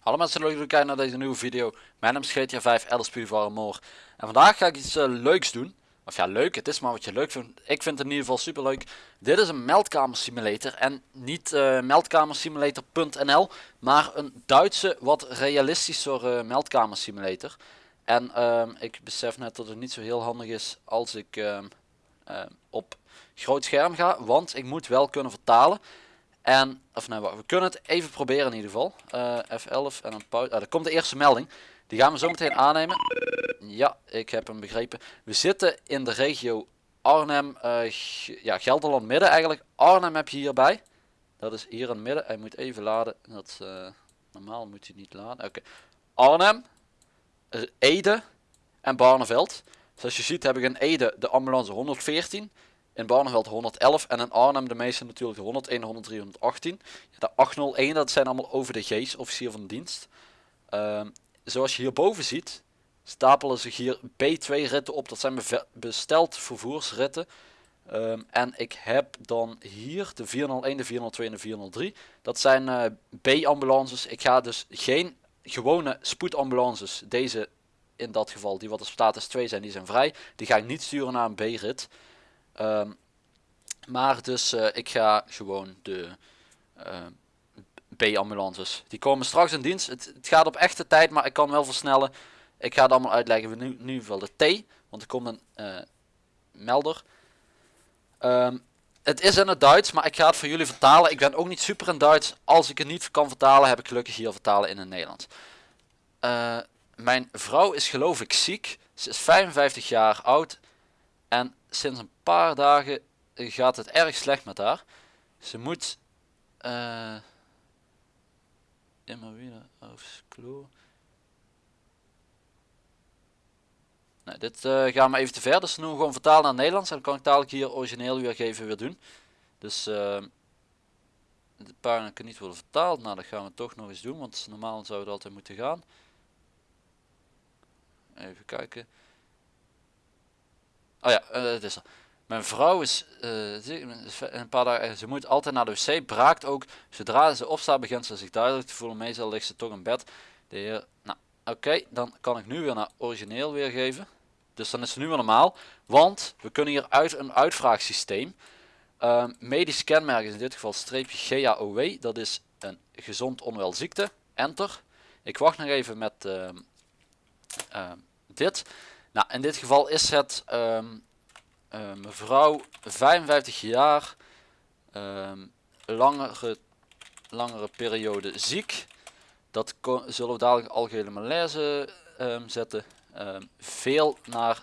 Hallo mensen, leuk dat jullie kijken naar deze nieuwe video. Mijn naam is GTA 5 Alice Purifier More. En vandaag ga ik iets eh, leuks doen. Of ja, leuk, het is maar wat je leuk vindt. Ik vind het in ieder geval super leuk. Dit is een meldkamer simulator. En niet eh meldkamersimulator.nl, maar een Duitse, wat realistischer eh, meldkamer simulator. En ehm, ik besef net dat het niet zo heel handig is als ik ehm, ehm, op groot scherm ga. Want ik moet wel kunnen vertalen. En, of nee, we kunnen het even proberen in ieder geval. Eh, F11 en een pauze. Ah, er komt de eerste melding. Die gaan we zo meteen aannemen. Ja, ik heb hem begrepen. We zitten in de regio Arnhem, eh, ja, Gelderland midden eigenlijk. Arnhem heb je hierbij. Dat is hier in het midden. Hij moet even laden. Dat, eh, normaal moet hij niet laden. Oké. Arnhem, Ede en Barneveld. Zoals je ziet heb ik in Ede de ambulance 114. In Barneveld 111 en in Arnhem de meeste natuurlijk de 101, 103, 118. Ja, de 801 dat zijn allemaal over de G's, officier van dienst. Ehm, zoals je hierboven ziet stapelen zich hier B2 ritten op. Dat zijn besteld vervoersritten. Ehm, en ik heb dan hier de 401, de 402 en de 403. Dat zijn eh, B-ambulances. Ik ga dus geen gewone spoedambulances, deze in dat geval, die wat de status 2 zijn, die zijn vrij. Die ga ik niet sturen naar een B-rit. Ehm, maar dus eh, ik ga gewoon de eh, B-ambulances. Die komen straks in dienst. Het, het gaat op echte tijd, maar ik kan wel versnellen. Ik ga het allemaal uitleggen. We nu, nu geval de T, want er komt een eh, melder. Ehm, het is in het Duits, maar ik ga het voor jullie vertalen. Ik ben ook niet super in Duits. Als ik het niet kan vertalen, heb ik gelukkig hier vertalen in het Nederlands. Eh, mijn vrouw is geloof ik ziek. Ze is 55 jaar oud. En sinds een paar dagen gaat het erg slecht met haar. Ze moet eh immer wieder aufs Klo. Nee, dit eh gaat me even te ver. Dus nu gewoon vertalen naar Nederlands. En dan kan ik dadelijk hier origineel weergeven weer doen. Dus eh de pagina kan niet worden vertaald. Nou, dat gaan we toch nog eens doen. Want normaal zou het altijd moeten gaan. Even kijken. Oh ja, eh, het is er. Mijn vrouw is een paar dagen, ze moet altijd naar de wc, braakt ook. Zodra ze opstaat begint ze zich duidelijk te voelen. Meestal ligt ze toch in bed. De heer, nou, oké, dan kan ik nu weer naar origineel weergeven. Dus dan is het nu weer normaal. Want we kunnen hier uit een uitvraagsysteem. Ehm medisch kenmerk is in dit geval streepje GAOW. Dat is een gezond onwel ziekte. Enter. Ik wacht nog even met ehm, ehm, dit. Nou, in dit geval is het eh, mevrouw 55 jaar, langere, langere periode ziek. Dat zullen we dadelijk algehele malaise zetten. Ehm, veel, naar,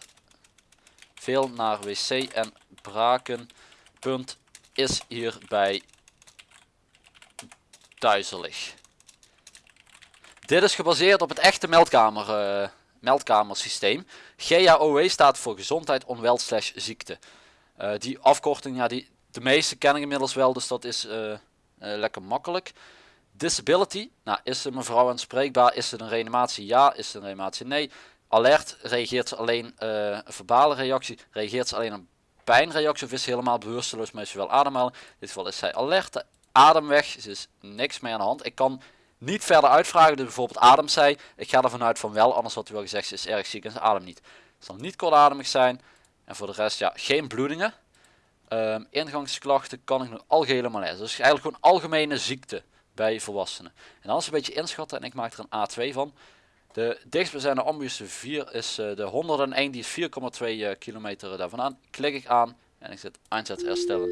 veel naar wc en braken. Punt is hierbij duizelig. Dit is gebaseerd op het echte meldkamer, eh, meldkamersysteem. GAOW staat voor gezondheid, onwel slash ziekte. Eh, die afkorting, ja, die, de meeste ken ik inmiddels wel, dus dat is eh, lekker makkelijk. Disability, nou, is de mevrouw aanspreekbaar? Is het een reanimatie? Ja. Is het een reanimatie? Nee. Alert, reageert ze alleen eh, een verbale reactie? Reageert ze alleen een pijnreactie of is ze helemaal bewusteloos, maar is ze wel ademhalen? In dit geval is zij alert, adem weg, er is niks meer aan de hand. Ik kan niet verder uitvragen, dus bijvoorbeeld ademt zij. Ik ga ervan uit van wel, anders had u wel gezegd, ze is erg ziek en ze ademt niet. Het zal niet kortademig zijn. En voor de rest, ja, geen bloedingen. Ehm, ingangsklachten kan ik nog algehele malaise. Dus eigenlijk gewoon algemene ziekte bij volwassenen. En dan is een beetje inschatten en ik maak er een A2 van. De dichtstbijzijnde ambulance 4 is eh, de 101, die is 4,2 eh, kilometer daarvan aan. Klik ik aan en ik zet aanzet herstellen.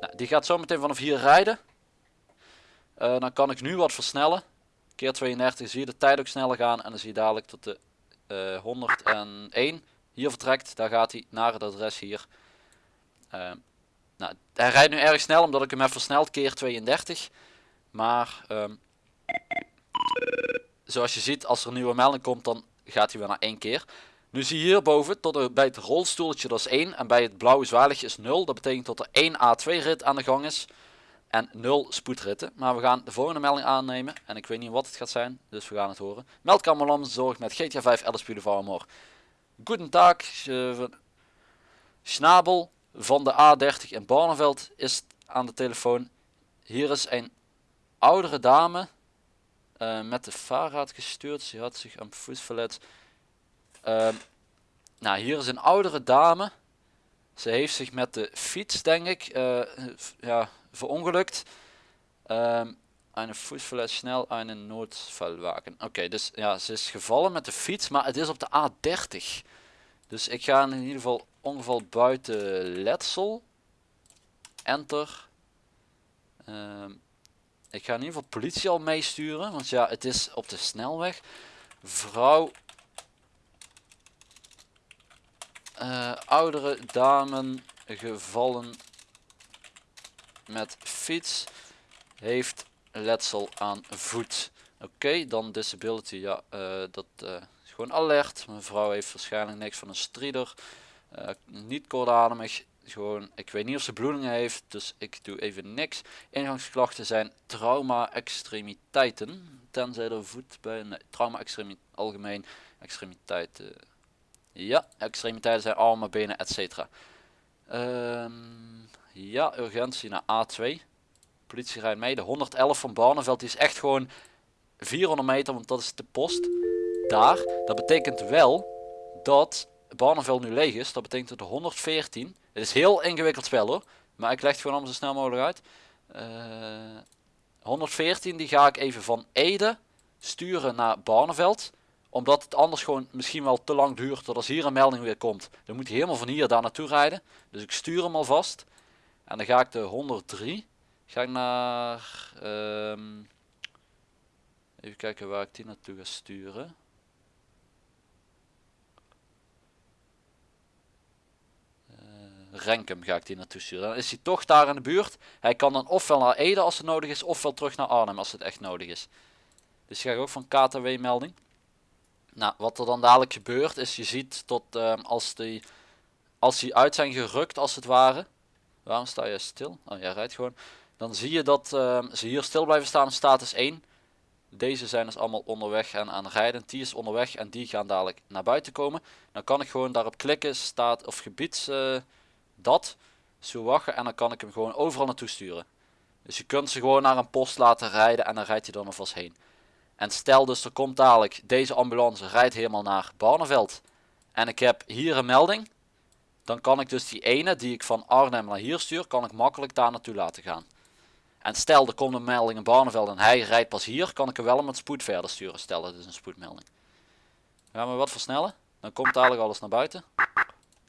Nou, die gaat zo meteen vanaf hier rijden. Eh, dan kan ik nu wat versnellen. Keer 32 zie je de tijd ook sneller gaan en dan zie je dadelijk tot de eh, 101 hier vertrekt. Daar gaat hij naar het adres hier. Eh, nou, hij rijdt nu erg snel omdat ik hem heb versneld, keer 32. Maar ehm, zoals je ziet, als er een nieuwe melding komt, dan gaat hij weer naar één keer. Nu zie je hierboven, tot de, bij het rolstoeltje dat is 1 en bij het blauwe zwaligje is 0. Dat betekent dat er 1 A2 rit aan de gang is en 0 spoedritten. Maar we gaan de volgende melding aannemen en ik weet niet wat het gaat zijn, dus we gaan het horen. Meldkamerlam zorgt met GTA 5 Alice Boulevard More. Goedendag, van Schnabel van de A30 in Barneveld is aan de telefoon. Hier is een oudere dame uh, met de vaarraad gestuurd. Ze had zich aan voet verlet. Uh, nou, hier is een oudere dame. Ze heeft zich met de fiets, denk ik, uh, ja, verongelukt. Um, een voetverlet snel een noodvalwagen. Oké, dus ja, ze is gevallen met de fiets, maar het is op de A30. Dus ik ga in ieder geval ongeval buiten letsel. Enter. Um, ik ga in ieder geval politie al meesturen, want ja, het is op de snelweg. Vrouw. Uh, oudere dame gevallen met fiets heeft letsel aan voet. Oké, dan disability, ja, uh, dat uh, is gewoon alert. Mevrouw heeft waarschijnlijk niks van een strider. Niet kortademig, gewoon, ik weet niet of ze bloedingen heeft, dus ik doe even niks. Ingangsklachten zijn trauma-extremiteiten, tenzij de voet bij, nee, trauma-extremiteiten, algemeen, extremiteiten. Ja, extremiteiten zijn armen, benen, etc. Um, ja, urgentie naar A2 politie rijdt mee. De 111 van Barneveld die is echt gewoon 400 meter, want dat is de post. Daar. Dat betekent wel dat Barneveld nu leeg is. Dat betekent dat de 114. Het is heel ingewikkeld spel hoor. Maar ik leg het gewoon allemaal zo snel mogelijk uit. Uh, eh, 114 die ga ik even van Ede sturen naar Barneveld. Omdat het anders gewoon misschien wel te lang duurt tot als hier een melding weer komt. Dan moet hij helemaal van hier daar naartoe rijden. Dus ik stuur hem alvast. En dan ga ik de 103 Ga ik naar... Um, even kijken waar ik die naartoe ga sturen. Renkum ga ik die naartoe sturen. Dan is hij toch daar in de buurt. Hij kan dan ofwel naar Ede als het nodig is, ofwel terug naar Arnhem als het echt nodig is. Dus ga ik ook van KTW melding. Nou, wat er dan dadelijk gebeurt is, je ziet tot um, als die, als die uit zijn gerukt als het ware. Waarom sta je stil? Oh, jij rijdt gewoon. Dan zie je dat uh, ze hier stil blijven staan status 1. Deze zijn dus allemaal onderweg en aan rijden. Die is onderweg en die gaan dadelijk naar buiten komen. Dan kan ik gewoon daarop klikken, staat of gebieds uh, dat, zo wachten en dan kan ik hem gewoon overal naartoe sturen. Dus je kunt ze gewoon naar een post laten rijden en dan rijdt hij dan alvast heen. En stel dus er komt dadelijk, deze ambulance rijdt helemaal naar Barneveld. En ik heb hier een melding. Dan kan ik dus die ene die ik van Arnhem naar hier stuur, kan ik makkelijk daar naartoe laten gaan. En stel er komt een melding in Barneveld en hij rijdt pas hier, kan ik er wel met spoed verder sturen. Stel het is een spoedmelding. Gaan we wat versnellen. Dan komt dadelijk alles naar buiten.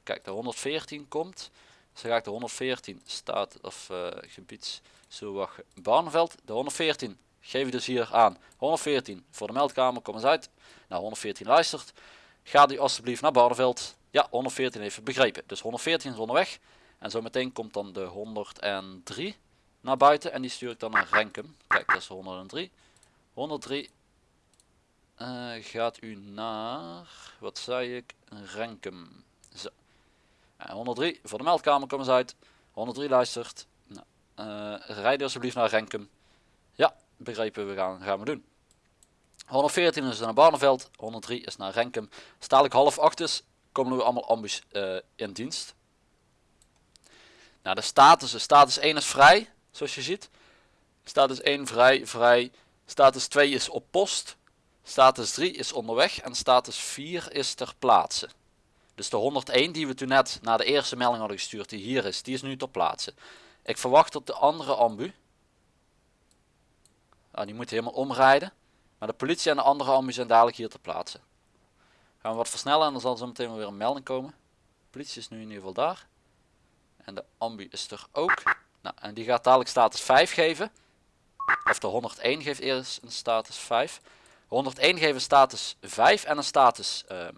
Kijk, de 114 komt. Dus dan ga ik de 114 staat of uh, zo wacht Barneveld. De 114 geef je dus hier aan. 114 voor de meldkamer, kom eens uit. Nou, 114 luistert. Ga u alstublieft naar Barneveld. Ja, 114 heeft het begrepen. Dus 114 is onderweg. En zometeen komt dan de 103 naar buiten en die stuur ik dan naar Renkum. Kijk, dat is 103. 103 uh, gaat u naar, wat zei ik, Renkum. Zo. En 103 voor de meldkamer, kom eens uit. 103 luistert. Nou, uh, rijd alsjeblieft naar Renkum. Ja, begrepen, we gaan, gaan we doen. 114 is naar Barneveld, 103 is naar Renkum. Stadelijk half acht is, komen we allemaal ambus uh, in dienst. Nou, de status, de status 1 is vrij zoals je ziet. Status 1 vrij, vrij. Status 2 is op post. Status 3 is onderweg en status 4 is ter plaatse. Dus de 101 die we toen net naar de eerste melding hadden gestuurd, die hier is, die is nu ter plaatse. Ik verwacht dat de andere ambu, ah, die moet helemaal omrijden, maar de politie en de andere ambu zijn dadelijk hier ter plaatse. Gaan we wat versnellen en dan zal zo meteen weer een melding komen. De politie is nu in ieder geval daar. En de ambu is er ook. Nou, en die gaat dadelijk status 5 geven. Of de 101 geeft eerst een status 5. 101 geeft een status 5 en een status uh, ehm,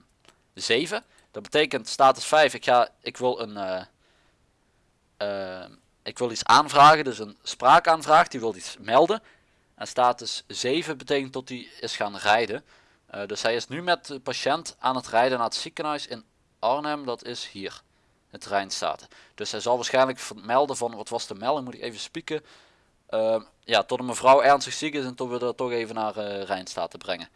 7. Dat betekent status 5, ik, ga, ik, wil een, uh, uh, ik wil iets aanvragen, dus een spraakaanvraag, die wil iets melden. En status 7 betekent dat hij is gaan rijden. Uh, dus hij is nu met de patiënt aan het rijden naar het ziekenhuis in Arnhem, dat is hier het Rijnstaten. Dus hij zal waarschijnlijk melden van wat was de melding, moet ik even spieken. Uh, ja, tot een mevrouw ernstig ziek is en tot we er toch even naar uh, Rijnstaten brengen.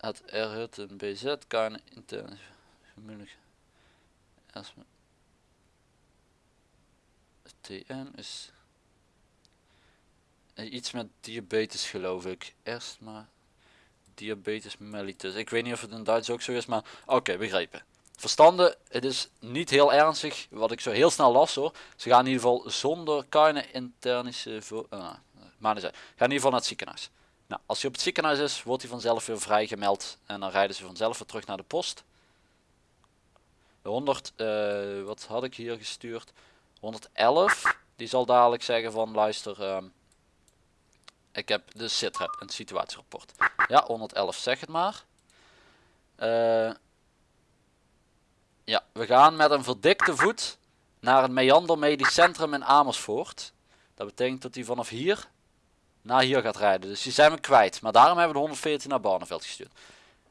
Het R een BZ kan intern vermoedelijk als TN is eh, iets met diabetes geloof ik. Eerst maar diabetes mellitus. Ik weet niet of het in Duits ook zo is, maar oké, begrepen. Verstanden, het is niet heel ernstig, wat ik zo heel snel las hoor. Ze gaan in ieder geval zonder keine internische... Uh, maar niet Gaan in ieder geval naar het ziekenhuis. Nou, als hij op het ziekenhuis is, wordt hij vanzelf weer vrijgemeld. En dan rijden ze vanzelf weer terug naar de post. De 100, uh, wat had ik hier gestuurd? 111, die zal dadelijk zeggen van luister, uh, ik heb de sitrep, een situatierapport. Ja, 111 zeg het maar. Uh, ja, we gaan met een verdikte voet naar het Meander Medisch Centrum in Amersfoort. Dat betekent dat hij vanaf hier naar hier gaat rijden. Dus die zijn we kwijt. Maar daarom hebben we de 114 naar Barneveld gestuurd.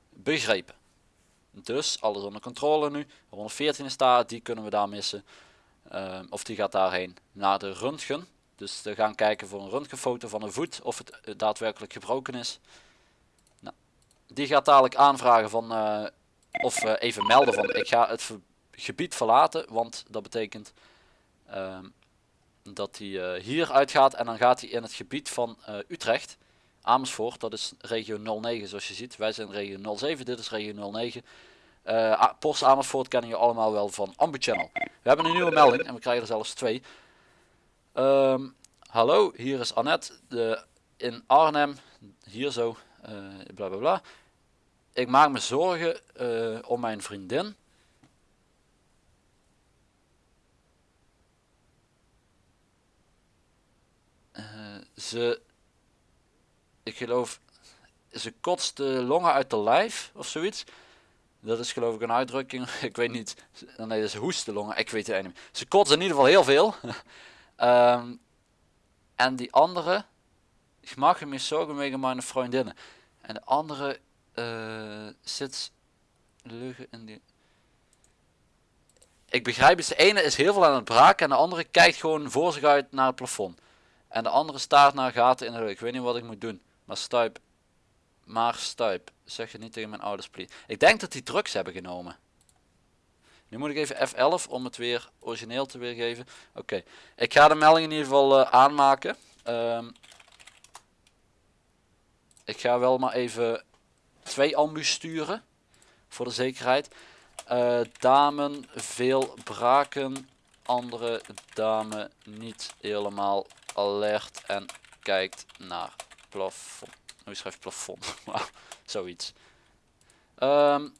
Begrepen. Dus alles onder controle nu. 114 is daar, die kunnen we daar missen. Uh, of die gaat daarheen naar de röntgen. Dus we gaan kijken voor een röntgenfoto van een voet of het eh, daadwerkelijk gebroken is. Nou, die gaat dadelijk aanvragen van uh, of uh, even melden van ik ga het gebied verlaten. Want dat betekent ehm, dat hij hier uitgaat en dan gaat hij in het gebied van Utrecht. Amersfoort, dat is regio 09 zoals je ziet. Wij zijn regio 07, dit is regio 09. Uh, Post Amersfoort kennen je allemaal wel van Ambu Channel. We hebben een nieuwe melding en we krijgen er zelfs twee. Um, hallo, hier is Annette de, in Arnhem, hier zo, uh, bla bla bla. Ik maak me zorgen uh, om mijn vriendin. Uh, ze, ik geloof, ze kotst de longen uit de lijf of zoiets. Dat is geloof ik een uitdrukking. Ik weet niet. Nee, dat is hoestelongen. Ik weet het niet. Ze kotst in ieder geval heel veel. um, en die andere. Ik mag me zorgen wegen mijn vriendinnen. En de andere uh, zit leugen in die. Ik begrijp. De ene is heel veel aan het braken. En de andere kijkt gewoon voor zich uit naar het plafond. En de andere staart naar gaten in de lucht. Ik weet niet wat ik moet doen. Maar stuip. Maar stuip. Zeg je niet tegen mijn ouders, please. Ik denk dat die drugs hebben genomen. Nu moet ik even F11 om het weer origineel te weergeven. Oké, ik ga de melding in ieder geval uh, aanmaken. Um, ik ga wel maar even twee ambus sturen. Voor de zekerheid. Uh, damen veel braken. Andere dame niet helemaal alert en kijkt naar plafond. Hoe schrijf plafond? Zoiets. Um,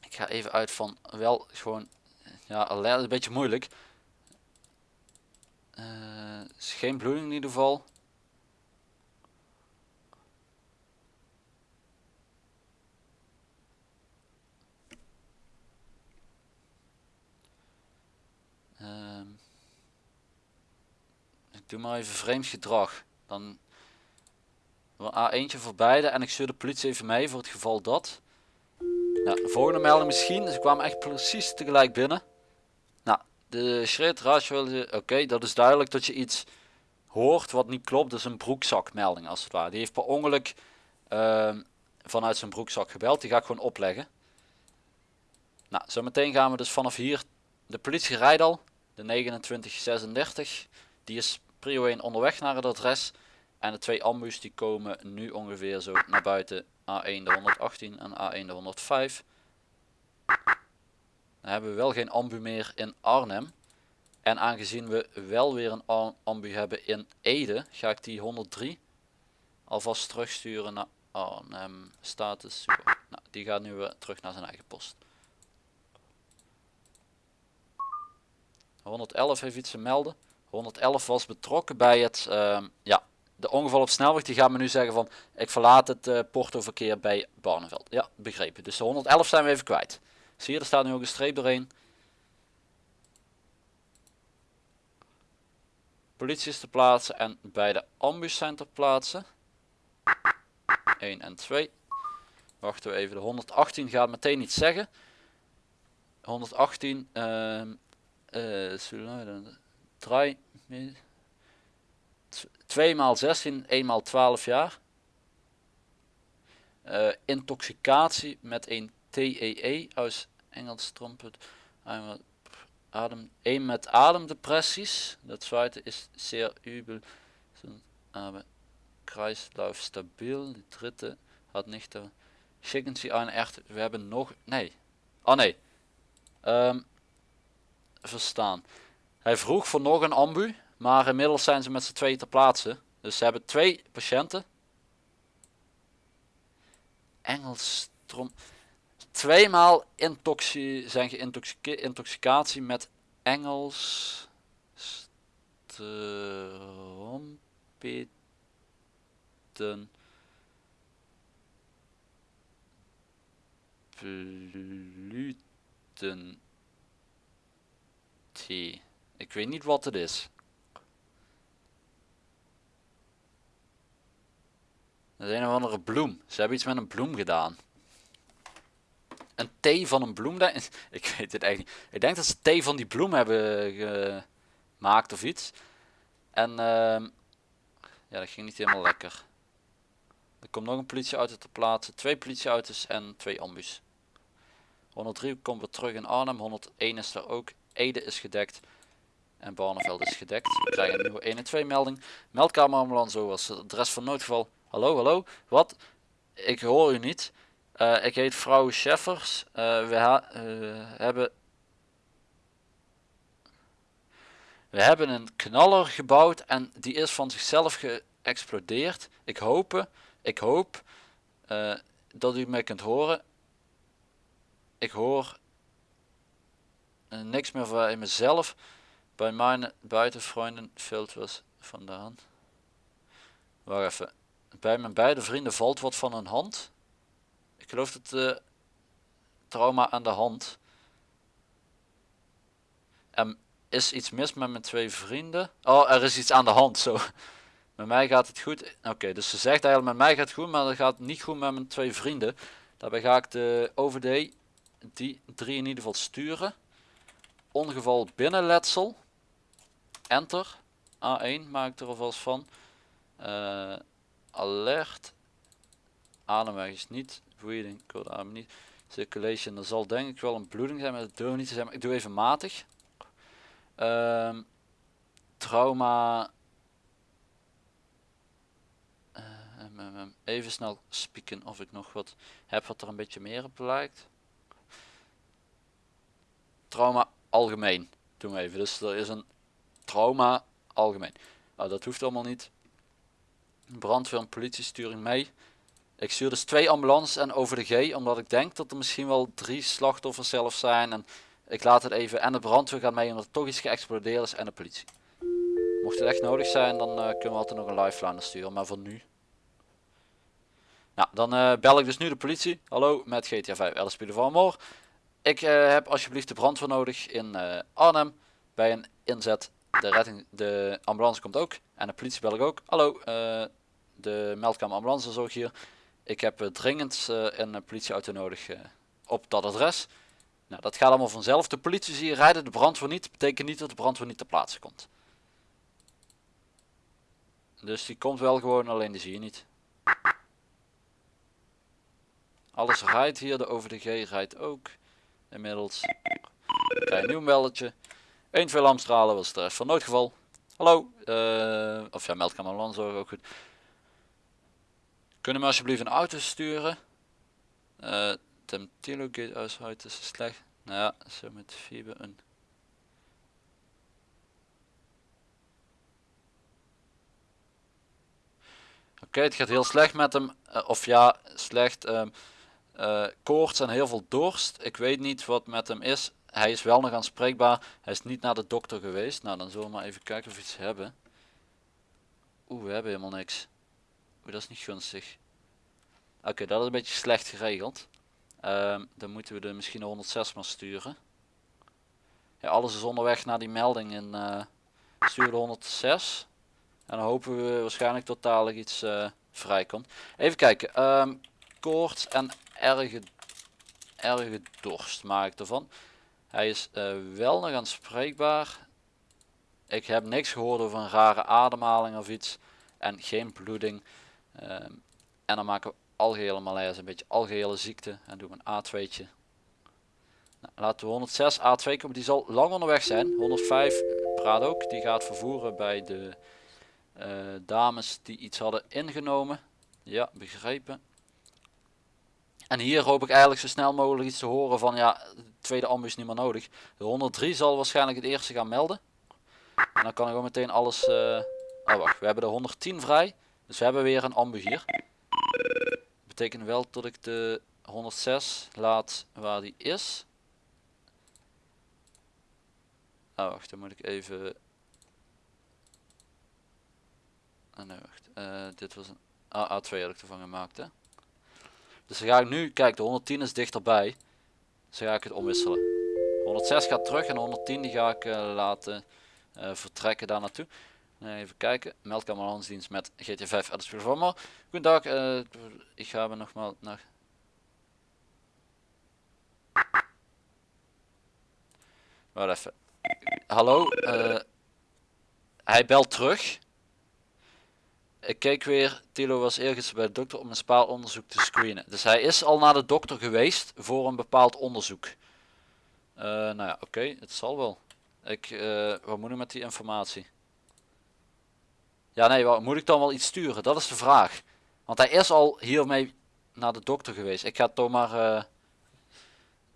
ik ga even uit van wel gewoon, ja, alert is een beetje moeilijk. Uh, is geen bloeding in ieder geval. Doe maar even vreemd gedrag. Dan A1 voor beide en ik stuur de politie even mee voor het geval dat. Nou, de volgende melding misschien. Ze kwamen echt precies tegelijk binnen. Nou, de shred ratio, oké, dat is duidelijk dat je iets hoort wat niet klopt. Dat is een broekzakmelding als het ware. Die heeft per ongeluk uh, vanuit zijn broekzak gebeld. Die ga ik gewoon opleggen. Nou, zometeen gaan we dus vanaf hier. De politie rijdt al. De 2936. Die is prio 1 onderweg naar het adres. En de twee ambus die komen nu ongeveer zo naar buiten A1 de 118 en A1 de 105. Dan hebben we wel geen ambu meer in Arnhem. En aangezien we wel weer een ambu hebben in Ede, ga ik die 103 alvast terugsturen naar Arnhem status. Nou, die gaat nu weer terug naar zijn eigen post. 111 heeft iets te melden. 111 was betrokken bij het uh, ja, de ongeval op snelweg die gaat me nu zeggen van ik verlaat het uh, portoverkeer bij Barneveld. Ja, begrepen. Dus de 111 zijn we even kwijt. Zie je, er staat nu ook een streep doorheen. Politie is te plaatsen en beide ambus zijn ter plaatse. 1 en 2. Wachten we even, de 118 gaat meteen iets zeggen. 118, uh, uh, draai, 2 maal 16, 1 maal 12 jaar. eh, intoxicatie met een TEE aus Engels trompet. Adem, een met ademdepressies. Dat tweede is zeer übel. Aber Kreislauf. Die dritte had nicht. Schicken Sie een echt. We hebben nog. Nee. Oh nee. Ehm, verstaan. Hij vroeg voor nog een ambu. Maar inmiddels zijn ze met z'n tweeën ter plaatse. Dus ze hebben twee patiënten. Engels trom. Tweemaal intoxi zijn geïntoxicatie met Engels trompeten bluten thee. Ik weet niet wat het is. Dat is een of andere bloem. Ze hebben iets met een bloem gedaan. Een thee van een bloem. Ik weet het eigenlijk niet. Ik denk dat ze thee van die bloem hebben gemaakt of iets. En uh, ja, dat ging niet helemaal lekker. Er komt nog een politieauto te plaatsen. Twee politieauto's en twee ambus. 103 komt weer terug in Arnhem. 101 is er ook. Ede is gedekt. En Barneveld is gedekt. We krijgen een nieuwe 1 en 2 melding. Meldkamer ambulance was het adres van noodgeval. Hallo, hallo. Wat? Ik hoor u niet. Uh, ik heet vrouw Scheffers. Uh, we uh, hebben... We hebben een knaller gebouwd en die is van zichzelf geëxplodeerd. Ik hoop, ik hoop dat u mij kunt horen. Ik hoor niks meer van mezelf. Bij mijn buitenvrienden filters vandaan. Wacht even. Bij mijn beide vrienden valt wat van een hand. Ik geloof dat de trauma aan de hand. Er is iets mis met mijn twee vrienden. Oh, er is iets aan de hand. Zo. Met mij gaat het goed. Oké, dus ze zegt eigenlijk met mij gaat het goed, maar dat gaat niet goed met mijn twee vrienden. Daarbij ga ik de OVD die drie in ieder geval sturen. Ongeval binnenletsel. Enter. A1 maak ik er alvast van. Uh, alert. Ademweg is niet. Breathing, code adem niet. Circulation, er zal denk ik wel een bloeding zijn, maar dat durf niet te zijn. Maar ik doe even matig. Um, trauma. Uh, even snel spieken of ik nog wat heb wat er een beetje meer op lijkt. Trauma algemeen. Doen we even. Dus er is een trauma algemeen. Nou, dat hoeft allemaal niet brandweer en politiesturing mee. Ik stuur dus twee ambulances en over de G, omdat ik denk dat er misschien wel drie slachtoffers zelf zijn. En ik laat het even, en de brandweer gaat mee omdat er toch iets geëxplodeerd is en de politie. Mocht het echt nodig zijn, dan uh, kunnen we altijd nog een lifeline sturen, maar voor nu. Nou, dan uh, bel ik dus nu de politie. Hallo, met GTA 5 LSP Van Ik uh, heb alsjeblieft de brandweer nodig in Arnhem bij een inzet. De, redding, de ambulance komt ook en de politie bel ik ook. Hallo, de meldkamer ambulancezorg hier. Ik heb uh, dringend uh, een politieauto nodig op dat adres. Nou, dat gaat allemaal vanzelf. De politie zie rijden, de brandweer niet. betekent niet dat de brandweer niet ter plaatse komt. Dus die komt wel gewoon, alleen die zie je niet. Alles rijdt hier, de OVDG rijdt ook. Inmiddels. Ik een nieuw meldetje. 1, 2 lamstralen was het rest van noodgeval. Hallo, of ja, meldkamer ambulancezorg ook goed. Kunnen we alsjeblieft een auto sturen? Uh, dem Telogate uit is slecht. Nou ja, zo met fiber een. Oké, het gaat heel slecht met hem. Uh, of ja, slecht. Um, uh, koorts en heel veel dorst. Ik weet niet wat met hem is. Hij is wel nog aanspreekbaar. Hij is niet naar de dokter geweest. Nou, dan zullen we maar even kijken of we iets hebben. Oeh, we hebben helemaal niks. Oeh, dat is niet gunstig. Oké, dat is een beetje slecht geregeld. Um, dan moeten we er misschien de 106 maar sturen. Alles is onderweg naar die melding in uh, stuur de 106. En dan hopen we waarschijnlijk dadelijk iets uh, vrijkomt. Even kijken. Um, koorts en erge, erge dorst maak ik ervan. Hij is uh, wel nog aanspreekbaar. Ik heb niks gehoord over een rare ademhaling of iets. En geen bloeding. Um, en dan maken we algehele malaise, een beetje algehele ziekte. En doen we een A2'tje. Nou, laten we 106 A2 komen, die zal lang onderweg zijn. 105 praat ook, die gaat vervoeren bij de eh, dames die iets hadden ingenomen. Ja, begrepen. En hier hoop ik eigenlijk zo snel mogelijk iets te horen van ja, de tweede ambu is niet meer nodig. De 103 zal waarschijnlijk het eerste gaan melden. En dan kan ik gewoon meteen alles... eh, Oh wacht, we hebben de 110 vrij. Dus we hebben weer een ambu hier. Dat betekent wel dat ik de 106 laat waar die is. Oh wacht, dan moet ik even... Oh nee wacht, Eh, dit was een A- A2 had ik ervan gemaakt hè. Dus dan ga ik nu, kijk de 110 is dichterbij. Dus ga ik het omwisselen. 106 gaat terug en de 110 die ga ik eh, laten eh, vertrekken daar naartoe. Even kijken. Meldkamerambulancedienst met GT5 uit de van maar. Goedendag, eh, ik ga me nogmaals naar... Wacht even. Hallo, hij belt terug. Ik keek weer, Tilo was ergens bij de dokter om een bepaald onderzoek te screenen. Dus hij is al naar de dokter geweest voor een bepaald onderzoek. Eh, nou ja, oké, het zal wel. Ik, eh, wat moet ik met die informatie? Ja, nee, wat, moet ik dan wel iets sturen? Dat is de vraag. Want hij is al hiermee naar de dokter geweest. Ik ga toch maar eh,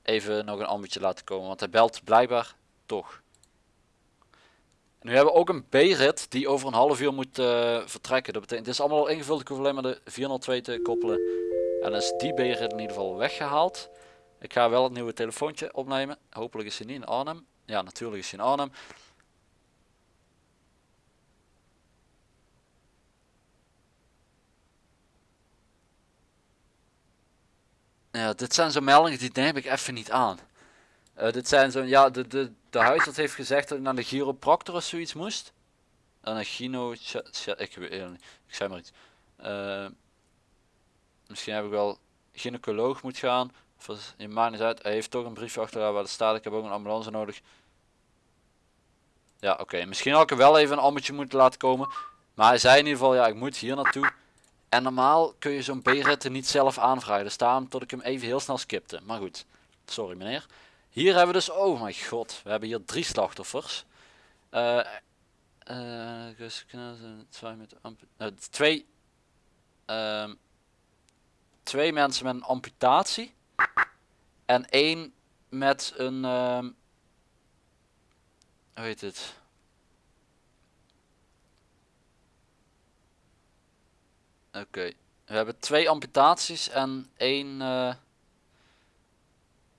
even nog een ambutje laten komen. Want hij belt blijkbaar toch. Nu hebben we ook een B-rit die over een half uur moet eh, vertrekken. Dat betekent, het is allemaal al ingevuld. Ik hoef alleen maar de 402 te koppelen. En dan is die B-rit in ieder geval weggehaald. Ik ga wel het nieuwe telefoontje opnemen. Hopelijk is hij niet in Arnhem. Ja, natuurlijk is hij in Arnhem. Ja, dit zijn zo'n meldingen die neem ik even niet aan. Eh, dit zijn zo, ja, de, de, de huisarts heeft gezegd dat ik naar de chiropractor of zoiets moest. En een gyno, ik het niet, ik zei maar iets. Eh, misschien heb ik wel gynaecoloog moet gaan. Of je maakt niet uit, hij heeft toch een briefje achteraan waar er staat, ik heb ook een ambulance nodig. Ja, oké, misschien had ik er wel even een ammetje moeten laten komen. Maar hij zei in ieder geval, ja, ik moet hier naartoe. En normaal kun je zo'n B-ritten niet zelf aanvragen. Dus daarom tot ik hem even heel snel skipte. Maar goed, sorry meneer. Hier hebben we dus, oh mijn god, we hebben hier drie slachtoffers. Dus kunnen twee met eh, twee, ehm, twee mensen met een amputatie. En één met een, ehm, hoe heet het? Oké, we hebben twee amputaties en één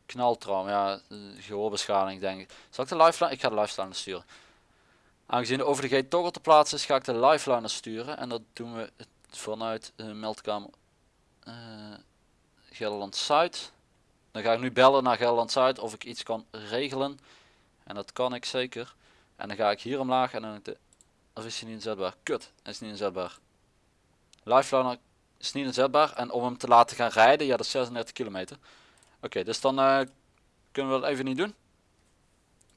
eh knaltrauma. Ja, eh, gehoorbeschadiging denk ik. Zal ik de lifeline? Ik ga de lifeline sturen. Aangezien de over de gate toch al te plaatsen is, ga ik de lifeline sturen. En dat doen we vanuit de meldkamer eh Gelderland Zuid. Dan ga ik nu bellen naar Gelderland Zuid of ik iets kan regelen. En dat kan ik zeker. En dan ga ik hier omlaag en dan de... Of is hij niet inzetbaar? Kut, is niet inzetbaar. Lifeliner is niet inzetbaar. En om hem te laten gaan rijden, ja dat is 36 kilometer. Oké, dus dan eh, kunnen we dat even niet doen.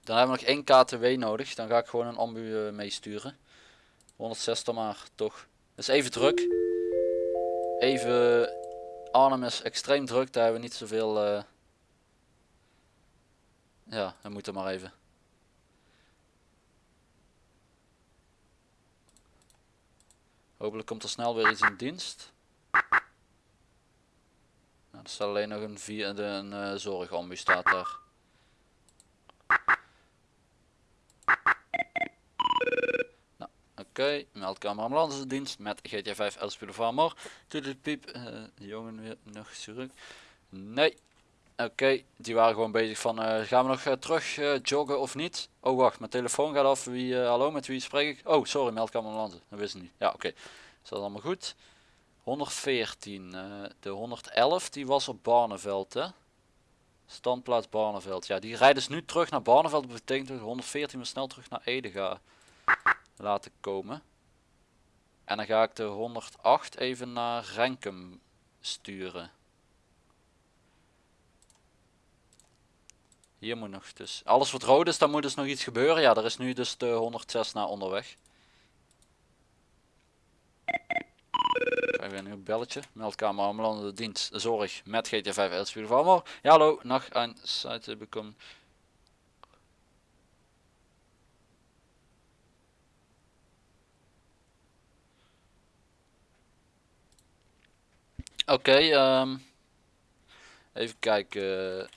Dan hebben we nog één KTW nodig. Dan ga ik gewoon een ambu eh, meesturen. 160 maar, toch. Is even druk. Even... Arnhem is extreem druk. Daar hebben we niet zoveel... eh Ja, dan moet er maar even. Hopelijk komt er snel weer iets in dienst. Er staat alleen nog een, vier, een eh, zorgambu staat daar. Nou, oké. Meldkamer ambulance dienst met GT5 Elspieler Farmer. Piep. eh jongen weer nog terug. Nee. Oké, die waren gewoon bezig van, eh, gaan we nog terug joggen of niet? Oh wacht, mijn telefoon gaat af. Wie, hallo, met wie spreek ik? Oh, sorry, meldkamer ambulance. Dat wist ik niet. Ja, oké. Is dat allemaal goed? 114, eh, de 111 die was op Barneveld hè? Standplaats Barneveld. Ja, die rijden dus nu terug naar Barneveld. Dat betekent dat de 114 we snel terug naar Ede ga laten komen. En dan ga ik de 108 even naar Renkum sturen. Hier moet nog dus. Alles wat rood is, dan moet dus nog iets gebeuren. Ja, er is nu dus de 106 naar onderweg. Ik ga even krijg nu een belletje. Meldkamer ambulance dienst zorg met GTA 5 Elspieler van Amor. Ja hallo, nacht aan site bekom. Oké, ehm, even kijken.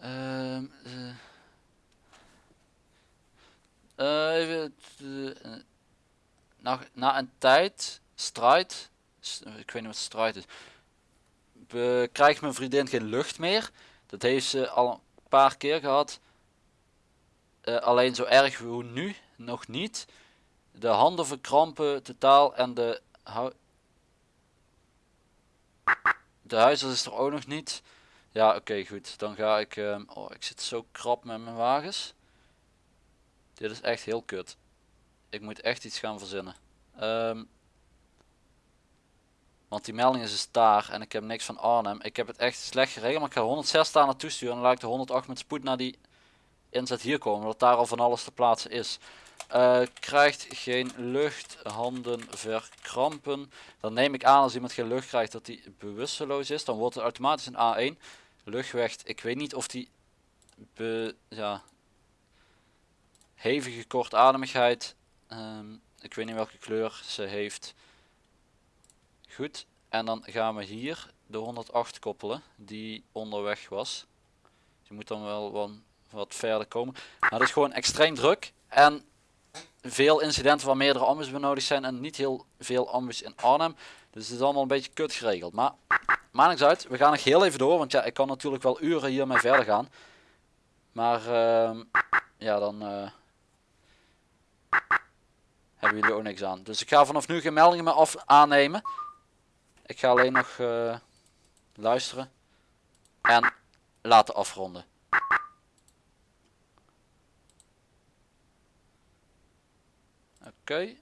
Ehm, eh. Eh, even, eh, na, na een tijd, strijd, ik weet niet wat strijd is, be- krijgt mijn vriendin geen lucht meer. Dat heeft ze al een paar keer gehad. Eh, alleen zo erg hoe nu, nog niet. De handen verkrampen totaal en de, de huisarts is er ook nog niet. Ja, oké, goed. Dan ga ik... ehm, oh, ik zit zo krap met mijn wagens. Dit is echt heel kut. Ik moet echt iets gaan verzinnen. Ehm, want die melding is dus daar en ik heb niks van Arnhem. Ik heb het echt slecht geregeld, maar ik ga 106 daar naartoe sturen. En dan laat ik de 108 met spoed naar die inzet hier komen. Dat daar al van alles te plaatsen is. Eh, krijgt geen lucht, handen verkrampen. Dan neem ik aan als iemand geen lucht krijgt dat hij bewusteloos is. Dan wordt het automatisch een A1. Luchtweg, ik weet niet of die be, ja, hevige kortademigheid. ehm, ik weet niet welke kleur ze heeft. Goed, en dan gaan we hier de 108 koppelen die onderweg was. Je moet dan wel wat, wat verder komen. Maar het is gewoon extreem druk en veel incidenten waar meerdere ambus benodigd zijn en niet heel veel ambus in Arnhem. Dus het is allemaal een beetje kut geregeld. Maar maakt niks uit, we gaan nog heel even door, want ja, ik kan natuurlijk wel uren hiermee verder gaan. Maar ehm, ja, dan eh, hebben jullie ook niks aan. Dus ik ga vanaf nu geen meldingen meer af aannemen. Ik ga alleen nog eh, luisteren en laten afronden. Oké.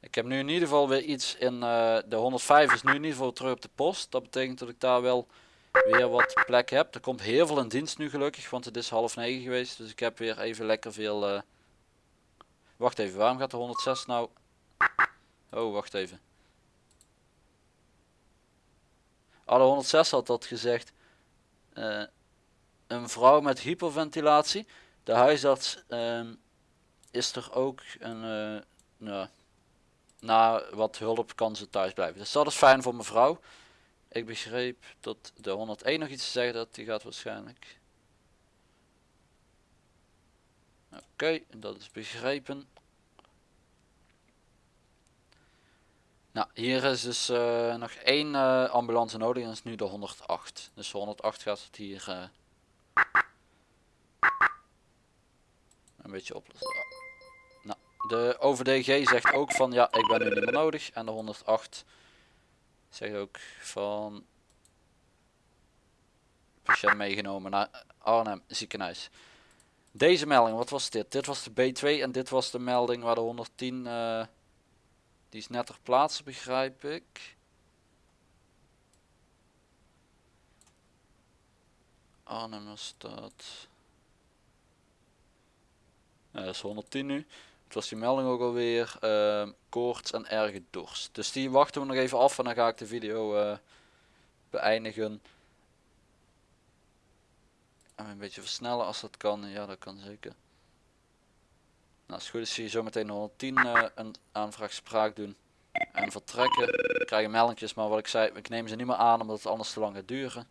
Ik heb nu in ieder geval weer iets in eh, de 105 is nu in ieder geval terug op de post. Dat betekent dat ik daar wel weer wat plek heb. Er komt heel veel in dienst nu gelukkig, want het is half negen geweest. Dus ik heb weer even lekker veel... eh, Wacht even, waarom gaat de 106 nou... Oh, wacht even. De 106 had dat gezegd. Eh, een vrouw met hyperventilatie. De huisarts ehm, is er ook een... eh, nou, na wat hulp kan ze thuis blijven. Dus dat is fijn voor mevrouw. Ik begreep dat de 101 nog iets te zeggen dat die gaat waarschijnlijk. Oké, dat is begrepen. Nou, hier is dus eh, nog één eh, ambulance nodig en dat is nu de 108. Dus de 108 gaat het hier eh, een beetje oplossen. Nou, de OVDG zegt ook van ja, ik ben nu niet meer nodig. En de 108 zegt ook van patiënt meegenomen naar Arnhem ziekenhuis. Deze melding, wat was dit? Dit was de B2 en dit was de melding waar de 110, eh, die is net ter plaatse begrijp ik. Arnhem dat. Ja, dat is 110 nu. Was die melding ook alweer. ehm koorts en erge dorst. Dus die wachten we nog even af en dan ga ik de video eh, beëindigen. En een beetje versnellen als dat kan. Ja, dat kan zeker. Nou, als het goed is zie je zometeen 110 eh, een aanvraag spraak doen. En vertrekken. Krijgen meldingjes, maar wat ik zei, ik neem ze niet meer aan omdat het anders te lang gaat duren.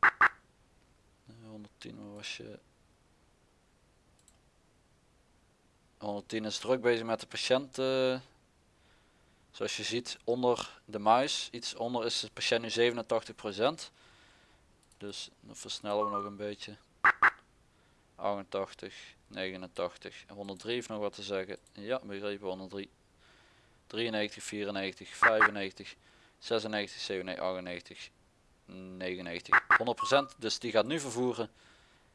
Eh, 110 waar was je. 110 is druk bezig met de patiënt. eh. zoals je ziet onder de muis, iets onder is de patiënt nu 87%. Dus dan versnellen we nog een beetje. 88, 89, 103 heeft nog wat te zeggen. Ja, begrepen 103. 93, 94, 95, 96, 97, 98, 99. 100%, dus die gaat nu vervoeren.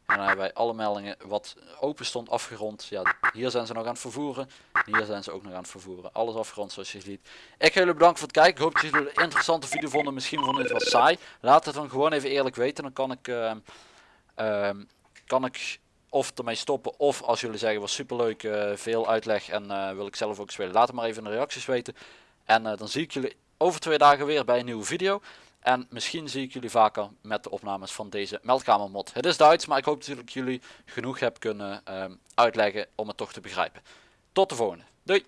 En dan hebben wij alle meldingen wat open stond afgerond. Ja, hier zijn ze nog aan het vervoeren. Hier zijn ze ook nog aan het vervoeren. Alles afgerond zoals je ziet. Ik ga jullie bedanken voor het kijken. Ik hoop dat jullie een interessante video vonden. Misschien vonden jullie het wat saai. Laat het dan gewoon even eerlijk weten. Dan kan ik, ehm, ehm, kan ik of ermee stoppen. Of als jullie zeggen was superleuk, eh veel uitleg en eh, wil ik zelf ook spelen. Laat het maar even in de reacties weten. En eh, dan zie ik jullie over twee dagen weer bij een nieuwe video. En misschien zie ik jullie vaker met de opnames van deze meldkamermod. Het is Duits, maar ik hoop dat ik jullie genoeg heb kunnen ehm, uitleggen om het toch te begrijpen. Tot de volgende. Doei!